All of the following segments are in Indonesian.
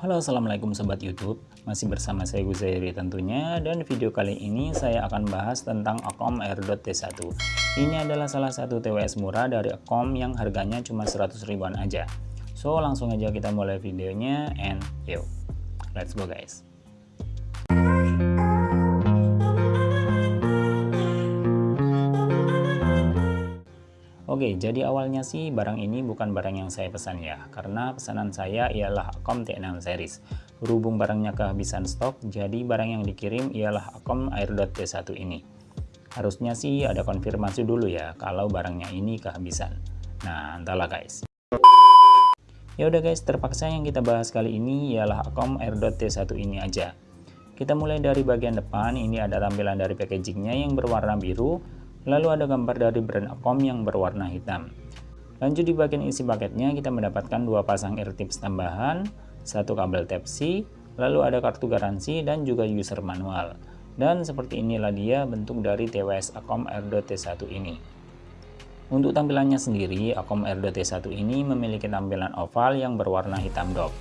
Halo assalamualaikum sobat youtube. Masih bersama saya Guzairi tentunya dan video kali ini saya akan bahas tentang Akom T1 ini adalah salah satu TWS murah dari Akom yang harganya cuma 100 ribuan aja. So langsung aja kita mulai videonya and yuk let's go guys Oke, jadi awalnya sih barang ini bukan barang yang saya pesan ya, karena pesanan saya ialah Akom T6 series. Berhubung barangnya kehabisan stok, jadi barang yang dikirim ialah Akom Airdot T1 ini. Harusnya sih ada konfirmasi dulu ya, kalau barangnya ini kehabisan. Nah, entahlah guys. Ya udah guys, terpaksa yang kita bahas kali ini ialah Akom Airdot T1 ini aja. Kita mulai dari bagian depan, ini ada tampilan dari packagingnya yang berwarna biru, Lalu ada gambar dari brand Akom yang berwarna hitam. Lanjut di bagian isi paketnya kita mendapatkan dua pasang ear tips tambahan, satu kabel Type-C, lalu ada kartu garansi dan juga user manual. Dan seperti inilah dia bentuk dari TWS Akom R.T1 ini. Untuk tampilannya sendiri, Akom R.T1 ini memiliki tampilan oval yang berwarna hitam dop,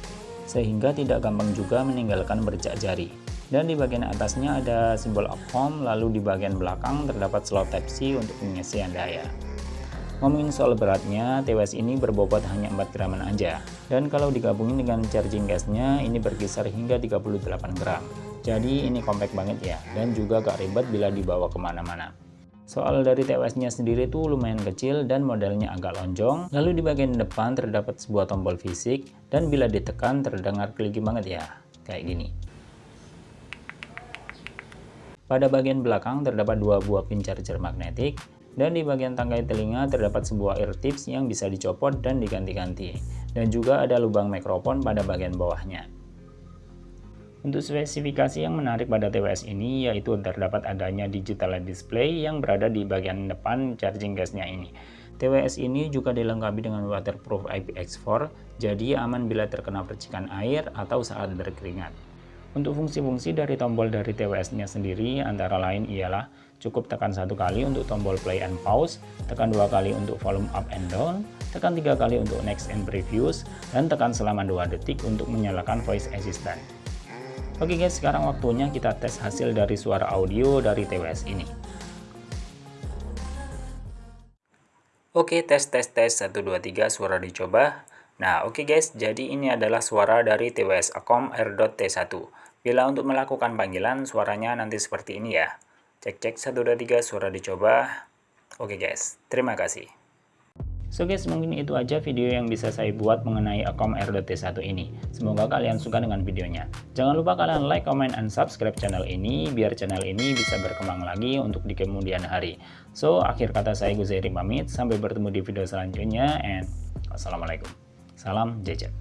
sehingga tidak gampang juga meninggalkan bercak jari dan di bagian atasnya ada simbol Akom lalu di bagian belakang terdapat slot Type-C untuk pengisian daya ngomongin soal beratnya TWS ini berbobot hanya 4 graman aja dan kalau digabungin dengan charging gasnya ini berkisar hingga 38 gram jadi ini compact banget ya dan juga gak ribet bila dibawa ke mana-mana Soal dari TWS-nya sendiri tuh lumayan kecil dan modelnya agak lonjong. Lalu di bagian depan terdapat sebuah tombol fisik dan bila ditekan terdengar kliki banget ya, kayak gini. Pada bagian belakang terdapat dua buah pin charger magnetik, dan di bagian tangkai telinga terdapat sebuah ear tips yang bisa dicopot dan diganti-ganti, dan juga ada lubang mikrofon pada bagian bawahnya. Untuk spesifikasi yang menarik pada TWS ini yaitu terdapat adanya digital display yang berada di bagian depan charging gasnya ini. TWS ini juga dilengkapi dengan waterproof IPX4, jadi aman bila terkena percikan air atau saat berkeringat. Untuk fungsi-fungsi dari tombol dari TWS-nya sendiri antara lain ialah cukup tekan satu kali untuk tombol play and pause, tekan dua kali untuk volume up and down, tekan tiga kali untuk next and previous, dan tekan selama dua detik untuk menyalakan voice assistant. Oke guys, sekarang waktunya kita tes hasil dari suara audio dari TWS ini. Oke, tes tes tes 1 2 3 suara dicoba. Nah, oke okay guys, jadi ini adalah suara dari TWS Akom R.T1. Bila untuk melakukan panggilan, suaranya nanti seperti ini ya. Cek cek 1 2 3 suara dicoba. Oke okay guys, terima kasih. So guys, mungkin itu aja video yang bisa saya buat mengenai Akom R.T1 ini. Semoga kalian suka dengan videonya. Jangan lupa kalian like, comment, and subscribe channel ini, biar channel ini bisa berkembang lagi untuk di kemudian hari. So, akhir kata saya Guzairi pamit, sampai bertemu di video selanjutnya, and Assalamualaikum. Salam jajan.